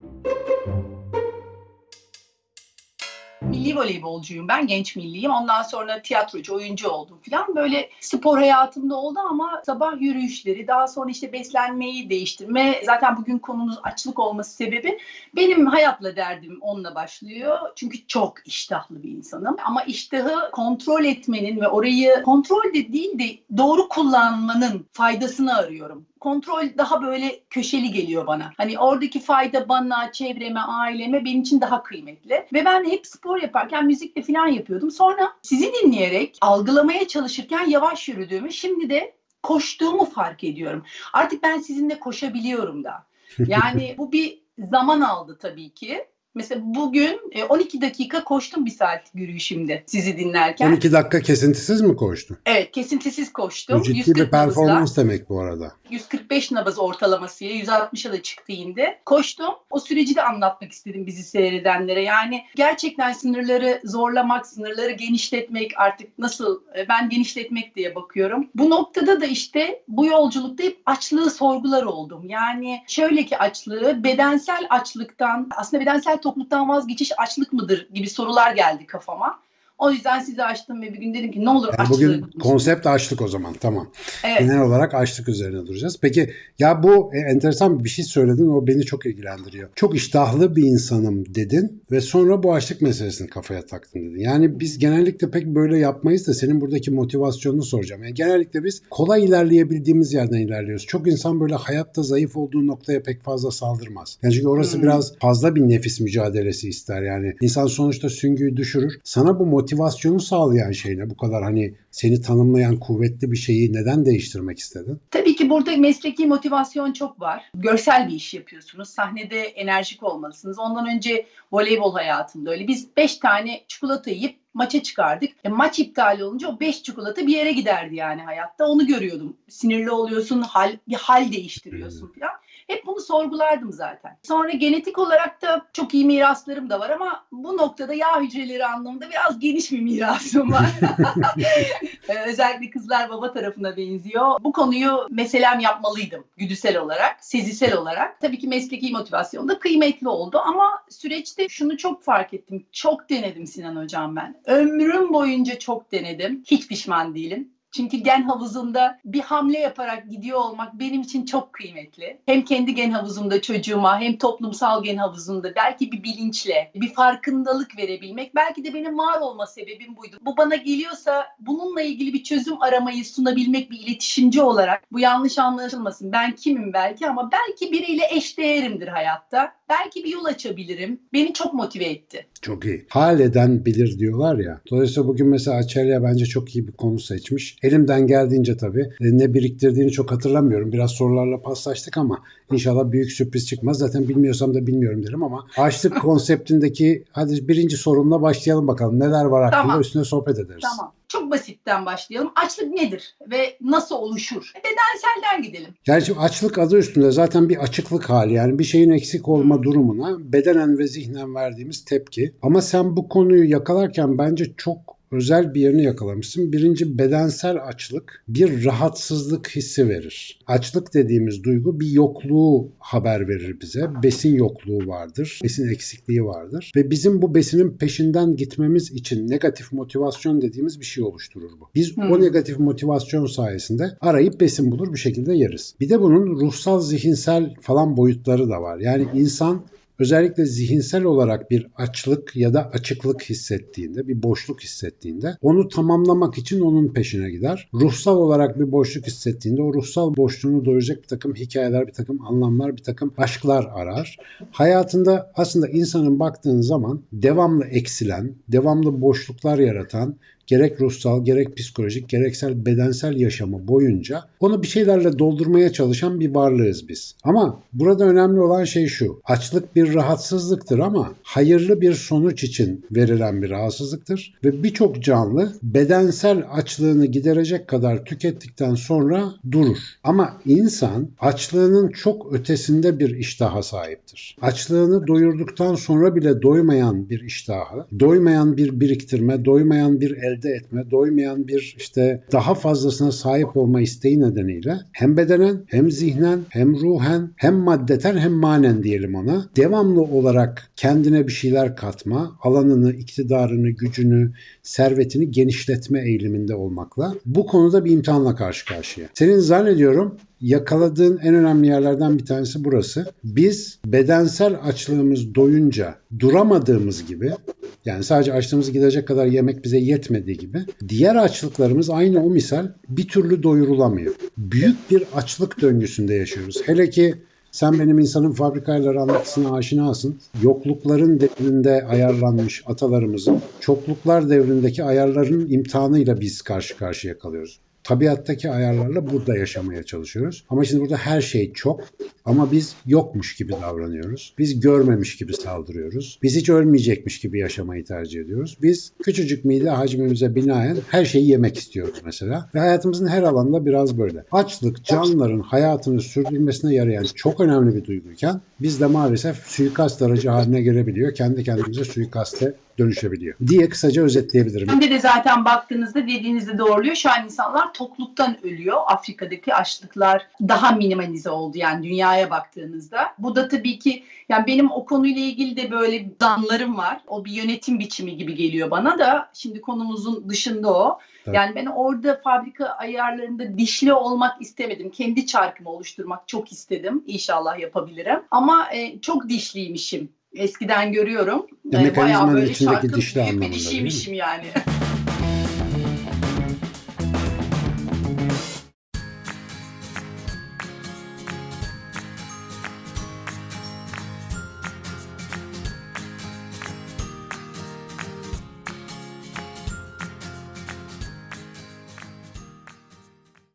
Thank you. Milli voleybolcuyum ben, genç milliyim. Ondan sonra tiyatrocu, oyuncu oldum falan. Böyle spor hayatımda oldu ama sabah yürüyüşleri, daha sonra işte beslenmeyi değiştirme. Zaten bugün konumuz açlık olması sebebi benim hayatla derdim onunla başlıyor. Çünkü çok iştahlı bir insanım. Ama iştahı kontrol etmenin ve orayı kontrol de değil de doğru kullanmanın faydasını arıyorum kontrol daha böyle köşeli geliyor bana. Hani oradaki fayda bana, çevreme, aileme benim için daha kıymetli. Ve ben hep spor yaparken müzikle falan yapıyordum. Sonra sizi dinleyerek algılamaya çalışırken yavaş yürüdüğümü, şimdi de koştuğumu fark ediyorum. Artık ben sizinle koşabiliyorum da. Yani bu bir zaman aldı tabii ki. Mesela bugün e, 12 dakika koştum bir saat yürüyüşümde sizi dinlerken. 12 dakika kesintisiz mi koştun? Evet kesintisiz koştum. Bu ciddi 140 bir nabızla. performans demek bu arada. 145 nabız ortalamasıyla 160'a da çıktı indi. Koştum. O süreci de anlatmak istedim bizi seyredenlere. Yani gerçekten sınırları zorlamak, sınırları genişletmek artık nasıl e, ben genişletmek diye bakıyorum. Bu noktada da işte bu yolculukta hep açlığı sorgular oldum. Yani şöyle ki açlığı bedensel açlıktan aslında bedensel tokluktan vazgeçiş açlık mıdır gibi sorular geldi kafama. O yüzden sizi açtım ve bir gün dedim ki ne olur Yani açlığı bugün konsept açlık o zaman tamam. Evet. Genel olarak açlık üzerine duracağız. Peki ya bu e, enteresan bir şey söyledin o beni çok ilgilendiriyor. Çok iştahlı bir insanım dedin ve sonra bu açlık meselesini kafaya taktın dedin. Yani biz genellikle pek böyle yapmayız da senin buradaki motivasyonunu soracağım. Yani genellikle biz kolay ilerleyebildiğimiz yerden ilerliyoruz. Çok insan böyle hayatta zayıf olduğu noktaya pek fazla saldırmaz. Yani çünkü orası Hmm. biraz fazla bir nefis mücadelesi ister. Yani insan sonuçta süngüyü düşürür. Sana bu motivasyonu sağlayan şey ne? Bu kadar hani seni tanımlayan kuvvetli bir şeyi neden değiştirmek istedin? Tabii ki burada mesleki motivasyon çok var. Görsel bir iş yapıyorsunuz. Sahnede enerjik olmalısınız. Ondan önce voleybol hayatımda öyle. Biz 5 tane çikolata yiyip maça çıkardık. E, maç iptal olunca o 5 çikolata bir yere giderdi yani hayatta. Onu görüyordum. Sinirli oluyorsun, hal, bir hal değiştiriyorsun falan. Hep bunu sorgulardım zaten. Sonra genetik olarak da çok iyi miraslarım da var ama bu noktada yağ hücreleri anlamında biraz geniş bir mirasım var. Ee, özellikle kızlar baba tarafına benziyor. Bu konuyu meselem yapmalıydım güdüsel olarak, sezisel olarak. Tabii ki mesleki motivasyon da kıymetli oldu ama süreçte şunu çok fark ettim. Çok denedim Sinan Hocam ben. Ömrüm boyunca çok denedim. Hiç pişman değilim. Çünkü gen havuzunda bir hamle yaparak gidiyor olmak benim için çok kıymetli. Hem kendi gen havuzumda çocuğuma hem toplumsal gen havuzunda belki bir bilinçle, bir farkındalık verebilmek. Belki de benim var olma sebebim buydu. Bu bana geliyorsa bununla ilgili bir çözüm aramayı sunabilmek bir iletişimci olarak. Bu yanlış anlaşılmasın. Ben kimim belki ama belki biriyle eşdeğerimdir hayatta. Belki bir yol açabilirim. Beni çok motive etti. Çok iyi. Hal eden bilir diyorlar ya. Dolayısıyla bugün mesela Açelya bence çok iyi bir konu seçmiş. Elimden geldiğince tabii e, ne biriktirdiğini çok hatırlamıyorum. Biraz sorularla paslaştık ama inşallah büyük sürpriz çıkmaz. Zaten bilmiyorsam da bilmiyorum derim ama açlık konseptindeki hadi birinci sorunla başlayalım bakalım. Neler var hakkında Tamam. üstüne sohbet ederiz. Tamam. Çok basitten başlayalım. Açlık nedir ve nasıl oluşur? Bedenselden gidelim. Yani şimdi açlık adı üstünde zaten bir açıklık hali yani bir şeyin eksik olma durumuna bedenen ve zihnen verdiğimiz tepki. Ama sen bu konuyu yakalarken bence çok özel bir yerini yakalamışsın. Birinci bedensel açlık bir rahatsızlık hissi verir. Açlık dediğimiz duygu bir yokluğu haber verir bize. Besin yokluğu vardır. Besin eksikliği vardır. Ve bizim bu besinin peşinden gitmemiz için negatif motivasyon dediğimiz bir şey oluşturur bu. Biz o Hmm. negatif motivasyon sayesinde arayıp besin bulur bir şekilde yeriz. Bir de bunun ruhsal, zihinsel falan boyutları da var. Yani insan özellikle zihinsel olarak bir açlık ya da açıklık hissettiğinde, bir boşluk hissettiğinde onu tamamlamak için onun peşine gider. Ruhsal olarak bir boşluk hissettiğinde o ruhsal boşluğunu doyuracak bir takım hikayeler, bir takım anlamlar, bir takım aşklar arar. Hayatında aslında insanın baktığın zaman devamlı eksilen, devamlı boşluklar yaratan, gerek ruhsal, gerek psikolojik, gereksel bedensel yaşamı boyunca onu bir şeylerle doldurmaya çalışan bir varlığız biz. Ama burada önemli olan şey şu. Açlık bir rahatsızlıktır ama hayırlı bir sonuç için verilen bir rahatsızlıktır ve birçok canlı bedensel açlığını giderecek kadar tükettikten sonra durur. Ama insan açlığının çok ötesinde bir iştaha sahiptir. Açlığını doyurduktan sonra bile doymayan bir iştahı, doymayan bir biriktirme, doymayan bir elde elde etme, doymayan bir işte daha fazlasına sahip olma isteği nedeniyle hem bedenen hem zihnen hem ruhen hem maddeten hem manen diyelim ona devamlı olarak kendine bir şeyler katma, alanını, iktidarını, gücünü, servetini genişletme eğiliminde olmakla bu konuda bir imtihanla karşı karşıya. Senin zannediyorum yakaladığın en önemli yerlerden bir tanesi burası. Biz bedensel açlığımız doyunca duramadığımız gibi yani sadece açlığımızı gidecek kadar yemek bize yetmediği gibi diğer açlıklarımız aynı o misal bir türlü doyurulamıyor. Büyük bir açlık döngüsünde yaşıyoruz. Hele ki sen benim insanın fabrikayla anlatısına aşinasın. Yoklukların devrinde ayarlanmış atalarımızın çokluklar devrindeki ayarların imtihanıyla biz karşı karşıya kalıyoruz tabiattaki ayarlarla burada yaşamaya çalışıyoruz. Ama şimdi burada her şey çok ama biz yokmuş gibi davranıyoruz. Biz görmemiş gibi saldırıyoruz. Biz hiç ölmeyecekmiş gibi yaşamayı tercih ediyoruz. Biz küçücük mide hacmimize binaen her şeyi yemek istiyoruz mesela. Ve hayatımızın her alanında biraz böyle. Açlık canlıların hayatını sürdürmesine yarayan çok önemli bir duyguyken biz de maalesef suikast aracı haline gelebiliyor. Kendi kendimize suikaste dönüşebiliyor diye kısaca özetleyebilirim. Hem de zaten baktığınızda dediğinizde doğruluyor. Şu an insanlar tokluktan ölüyor. Afrika'daki açlıklar daha minimalize oldu yani dünyaya baktığınızda. Bu da tabii ki yani benim o konuyla ilgili de böyle danlarım var. O bir yönetim biçimi gibi geliyor bana da. Şimdi konumuzun dışında o. Evet. Yani ben orada fabrika ayarlarında dişli olmak istemedim. Kendi çarkımı oluşturmak çok istedim. İnşallah yapabilirim. Ama e, çok dişliymişim. Eskiden görüyorum. Ya E, mekanizmanın içindeki dişli anlamında değil mi? yani.